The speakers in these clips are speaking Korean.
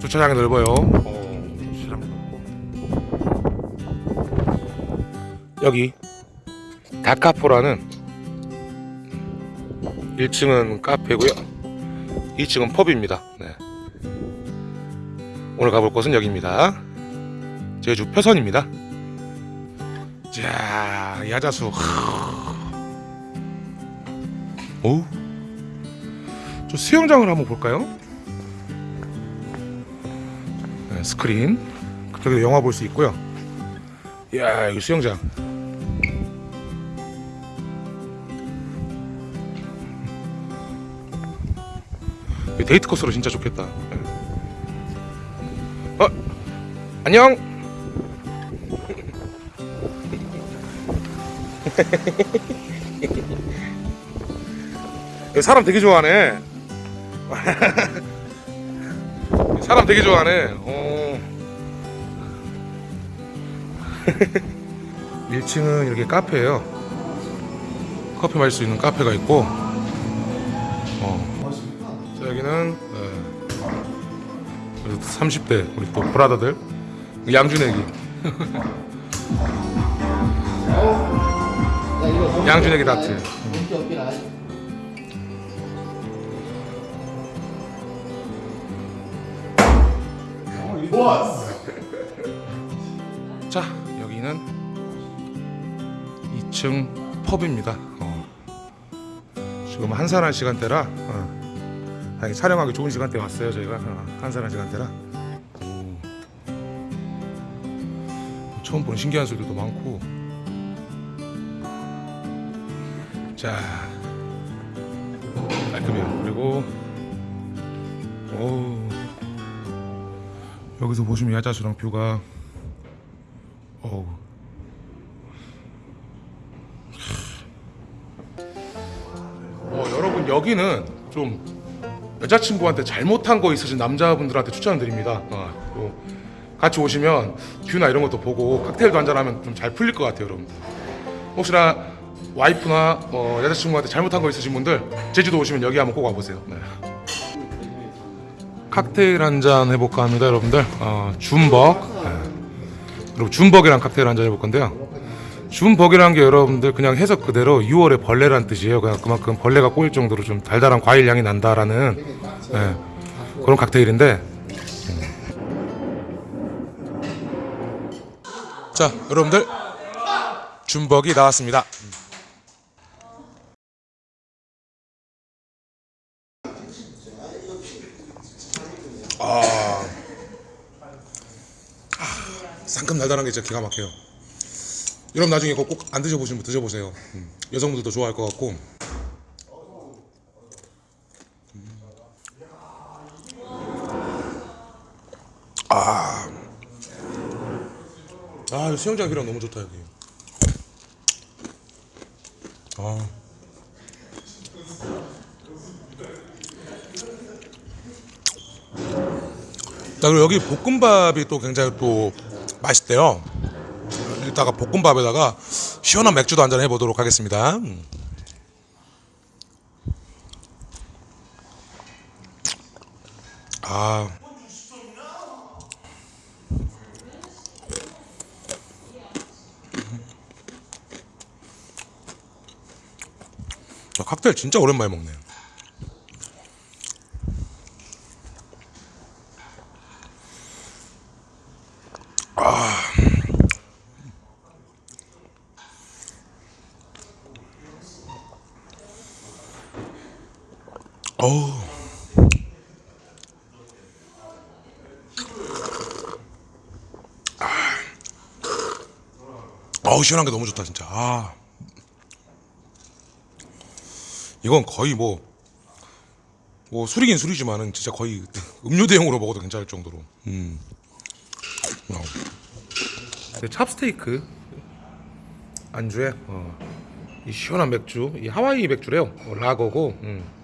주차장이 넓어요. 어, 주차장. 여기 다카포라는 1층은 카페고요. 2층은 펍입니다. 네. 오늘 가볼 곳은 여기입니다. 제주 표선입니다. 자, 야자수. 오. 저 수영장을 한번 볼까요? 네, 스크린. 그쪽에도 영화 볼 수 있고요. 이야, 여기 수영장. 이 데이트 코스로 진짜 좋겠다. 네. 어, 안녕. 사람 되게 좋아하네. 사람 되게 좋아하네. 어. 1층은 이렇게 카페예요. 커피 마실 수 있는 카페가 있고, 어. 자, 여기는 네. 30대 우리 또 브라더들 양준혁이 양준혁이 다트. 자 여기는 2층 펍입니다. 어. 지금 한산한 시간대라 어. 아니, 촬영하기 좋은 시간대 왔어요 저희가 어, 한산한 시간대라. 오. 처음 본 신기한 소리도 많고. 자 깔끔해요. 그리고 오 여기서 보시면 야자수랑 뷰가 여기는 좀 여자친구한테 잘못한 거 있으신 남자분들한테 추천드립니다. 어, 또 같이 오시면 뷰나 이런 것도 보고 칵테일도 한잔하면 좀 잘 풀릴 것 같아요, 여러분. 혹시나 와이프나 뭐 여자친구한테 잘못한 거 있으신 분들 제주도 오시면 여기 한번 꼭 와보세요. 네. 칵테일 한 잔 해볼까 합니다, 여러분들. 어, 줌벅. 네. 그리고 줌벅이랑 칵테일 한 잔 해볼 건데요. 줌벅이라는 게 여러분들 그냥 해석 그대로 6월의 벌레란 뜻이에요. 그냥 그만큼 벌레가 꼬일 정도로 좀 달달한 과일 향이 난다라는 네, 그런 칵테일인데. 자, 여러분들 줌벅이 나왔습니다. 상큼 달달한 게 진짜 기가 막혀요. 여러분 나중에 이거 꼭 안 드셔보신 분 드셔보세요. 음, 여성분들도 좋아할 것 같고. 음. 아, 아 수영장 비랑 너무 좋다 여기. 아. 자 그리고 여기 볶음밥이 또 굉장히 또 맛있대요. 이따가 볶음밥에다가 시원한 맥주도 한잔 해보도록 하겠습니다. 음. 아. 저 칵테일 진짜 오랜만에 먹네. 어우. 아. 어우 시원한 게 너무 좋다 진짜. 아. 이건 거의 뭐, 뭐 술이긴 술이지만은 진짜 거의 음료 대용으로 먹어도 괜찮을 정도로. 음. 어. 네, 찹스테이크 안주에 어, 이 시원한 맥주, 이 하와이 맥주래요. 어, 라거고. 음.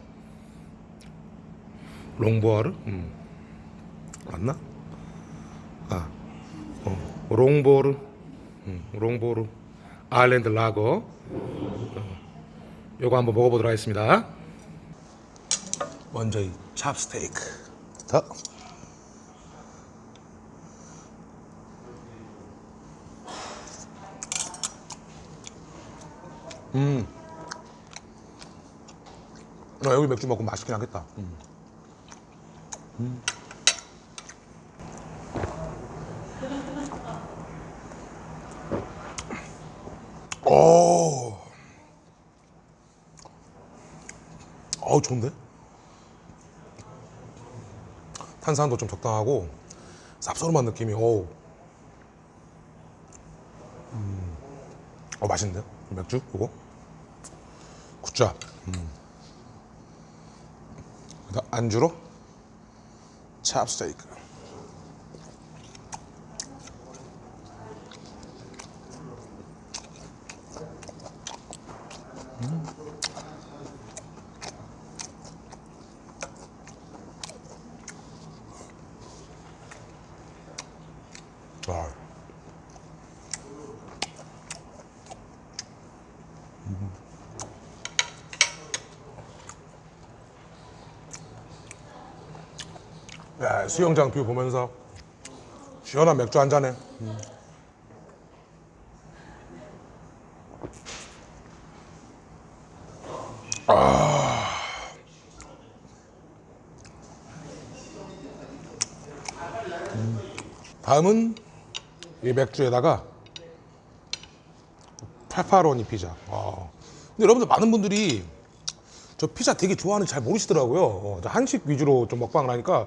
롱보아르? 음. 맞나? 아, 어, 롱보르, 음, 롱보르, 아일랜드 라거. 어, 요거 한번 먹어보도록 하겠습니다. 먼저 이 찹스테이크부터. 음. 아, 여기 맥주 먹고 맛있긴 하겠다. 음. 음. 오. 어우 좋은데? 탄산도 좀 적당하고 쌉싸름한 느낌이 어우 음. 어 맛있는데요? 맥주 이거 굿자 음. 그다음 안주로 찹스테이크 아. 야, 수영장 view 보면서 시원한 맥주 한 잔에. 음. 아. 음. 다음은 이 맥주에다가 페퍼로니 피자. 아. 근데 여러분들 많은 분들이 저 피자 되게 좋아하는지 잘 모르시더라고요. 어, 저 한식 위주로 좀 먹방을 하니까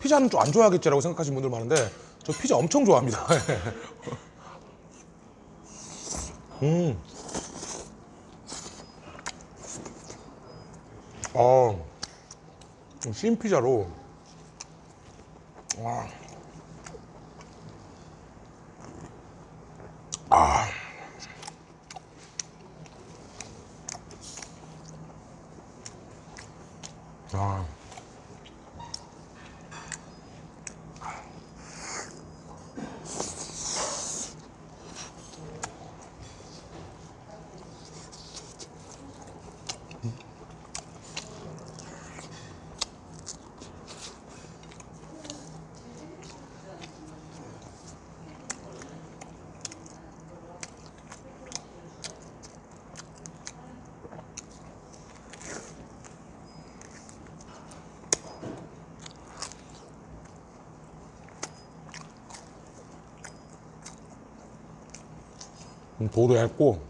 피자는 좀 안 좋아하겠지라고 생각하시는 분들 많은데 저 피자 엄청 좋아합니다. 음. 어, 신 피자로. 와. 아. 아. 도도 얇고.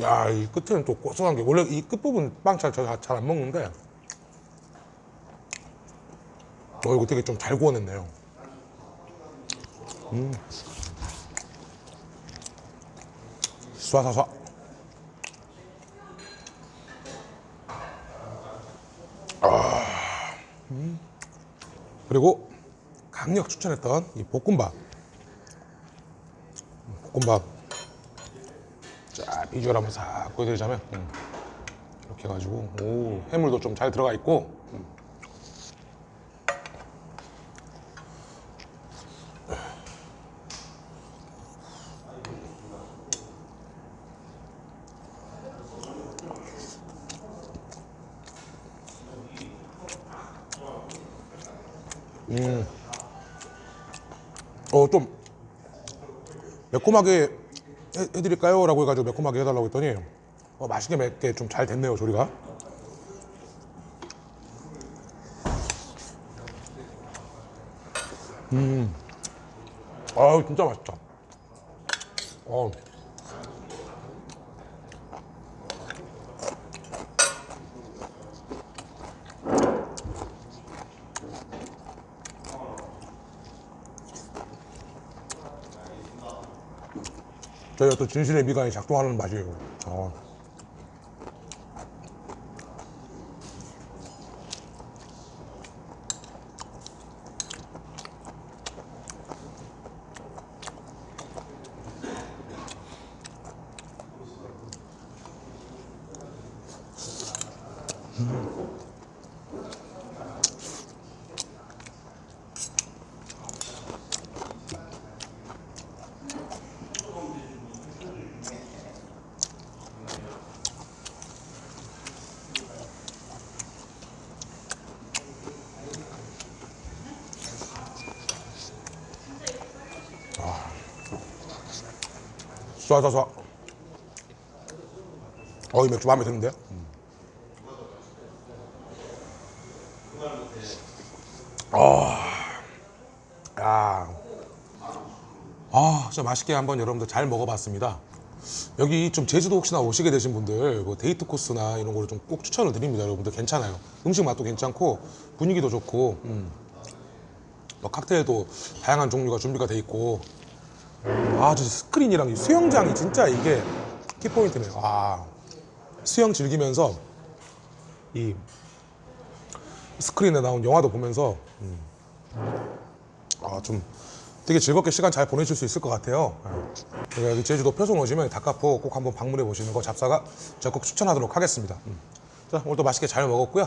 야 이 끝에는 또 고소한 게 원래 이 끝부분 빵 잘 잘안 먹는데. 어 이거 되게 좀 잘 구워냈네요. 음. 쏴쏴쏴. 아, 음. 그리고 강력 추천했던 이 볶음밥 볶음밥 자 비주얼 한번 싹 보여드리자면 음. 이렇게 해가지고 오 해물도 좀 잘 들어가 있고 음. 어 좀 매콤하게 해, 해드릴까요? 라고 해가지고 매콤하게 해달라고 했더니 어, 맛있게 맵게 좀 잘 됐네요 조리가 음 아우 진짜 맛있다 어. 또 진실의 미간이 작동하는 맛이에요 어. 좋아 좋아 어이 맥주 마음에 드는데 아, 야, 아, 진짜 맛있게 한번 여러분들 잘 먹어봤습니다. 여기 좀 제주도 혹시나 오시게 되신 분들 뭐 데이트 코스나 이런 거를 좀 꼭 추천을 드립니다. 여러분들 괜찮아요. 음식 맛도 괜찮고 분위기도 좋고 음. 뭐 칵테일도 다양한 종류가 준비가 돼 있고 아, 저 스크린이랑 이 수영장이 진짜 이게 키포인트네요. 아, 수영 즐기면서 이 스크린에 나온 영화도 보면서 음. 아, 좀 되게 즐겁게 시간 잘 보내실 수 있을 것 같아요. 예. 여기 제주도 표son 오시면 다카포 꼭 한번 방문해 보시는 거 잡사가 적극 추천하도록 하겠습니다. 음. 자, 오늘도 맛있게 잘 먹었고요.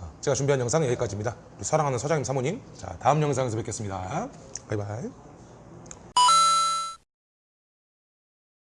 아, 제가 준비한 영상은 여기까지입니다. 사랑하는 사장님 사모님. 자, 다음 영상에서 뵙겠습니다. 바이바이.